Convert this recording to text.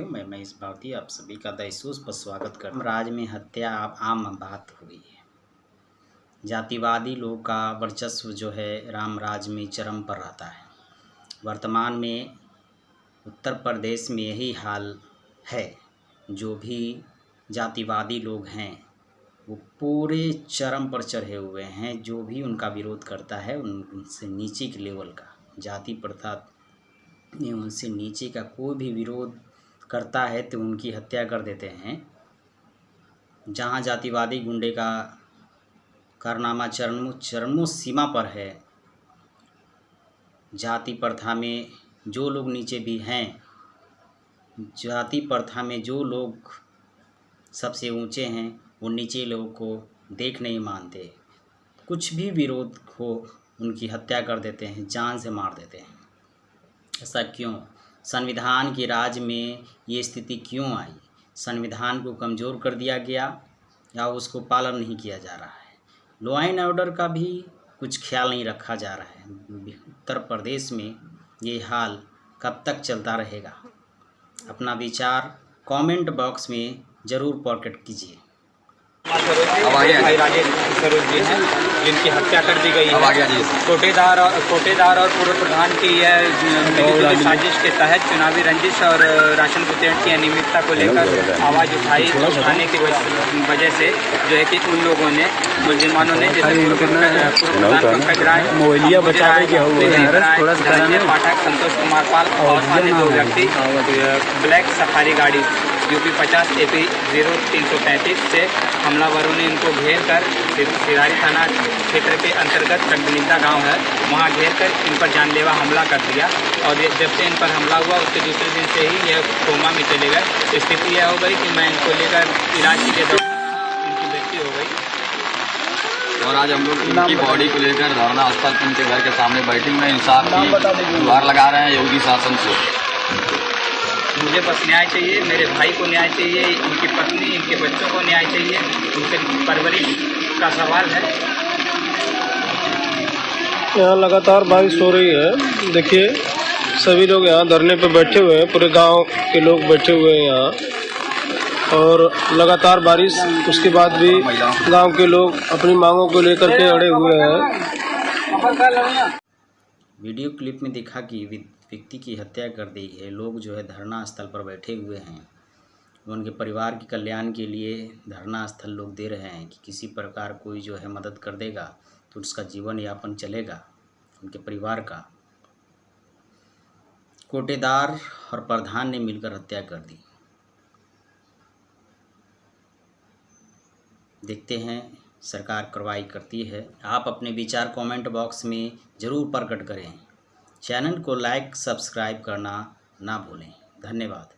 भारती आप सभी का दहसूस पर स्वागत कर राज में हत्या आम बात हो गई है। जातिवादी लोग का वर्चस्व जो है, राम राज में चरम पर रहता है। वर्तमान में उत्तर प्रदेश में यही हाल है। जो भी जातिवादी लोग हैं, वो पूरे चरम पर चढ़े हुए हैं। जो भी उनका विरोध करता है उनसे नीचे के लेवल का, जाति प्रथा में उनसे नीचे का कोई भी विरोध करता है तो उनकी हत्या कर देते हैं। जहाँ जातिवादी गुंडे का कारनामा चरणों चरणों सीमा पर है, जाति प्रथा में जो लोग नीचे भी हैं, जाति प्रथा में जो लोग सबसे ऊँचे हैं, वो नीचे लोगों को देख नहीं मानते। कुछ भी विरोध हो, उनकी हत्या कर देते हैं, जान से मार देते हैं। ऐसा क्यों? संविधान के राज में ये स्थिति क्यों आई? संविधान को कमज़ोर कर दिया गया या उसको पालन नहीं किया जा रहा है? लॉ एंड ऑर्डर का भी कुछ ख्याल नहीं रखा जा रहा है। उत्तर प्रदेश में ये हाल कब तक चलता रहेगा? अपना विचार कमेंट बॉक्स में ज़रूर प्रकट कीजिए। सरोज जी। हैं जिनकी हत्या कर दी गई है। कोटेदार और कोटेदार और पूर्व प्रधान की यह साजिश के तहत चुनावी रंजिश और राशन वितरण की अनियमितता को लेकर आवाज़ उठाई उठाने की वजह से जो है कि उन लोगों ने मुसलमानों ने जैसे पाठक संतोष कुमार पाल और अन्य दो व्यक्ति ब्लैक सफारी गाड़ी। यूपी पचास ए पी ज़ीरो तीन सौ पैंतीस से हमलावरों ने इनको घेर कर सिरारी थाना क्षेत्र के अंतर्गत चकबनिंदा गाँव है, वहाँ घेर कर इन पर जानलेवा हमला कर दिया और जब से इन पर हमला हुआ, उसके दूसरे दिन से ही यह कोमा में चले गए। स्थिति यह हो गई कि मैं इनको लेकर इलाज के लिए इनकी मृत्यु हो गई। और आज हम लोग इनकी बॉडी को लेकर धरना स्थल उनके घर के सामने बैठे हुए इंसाफ की गुहार लगा रहे हैं योगी शासन से। मुझे बस न्याय चाहिए, मेरे भाई को न्याय चाहिए, इनकी पत्नी, इनके बच्चों को न्याय चाहिए उनके परवरिश का सवाल है। यहाँ लगातार बारिश हो रही है। देखिए, सभी लोग यहाँ धरने पे बैठे हुए हैं, पूरे गाँव के लोग बैठे हुए हैं यहाँ। और लगातार बारिश, उसके बाद भी गाँव के लोग अपनी मांगों को लेकर के अड़े हुए हैं। वीडियो क्लिप में देखा कि व्यक्ति की हत्या कर दी है लोग जो है धरना स्थल पर बैठे हुए हैं। उनके परिवार के कल्याण के लिए धरना स्थल लोग दे रहे हैं कि किसी प्रकार कोई जो है मदद कर देगा तो उसका जीवन यापन चलेगा, उनके परिवार का। कोटेदार और प्रधान ने मिलकर हत्या कर दी। देखते हैं सरकार कार्रवाई करती है, आप अपने विचार कमेंट बॉक्स में ज़रूर प्रकट करें। चैनल को लाइक सब्सक्राइब करना ना भूलें। धन्यवाद।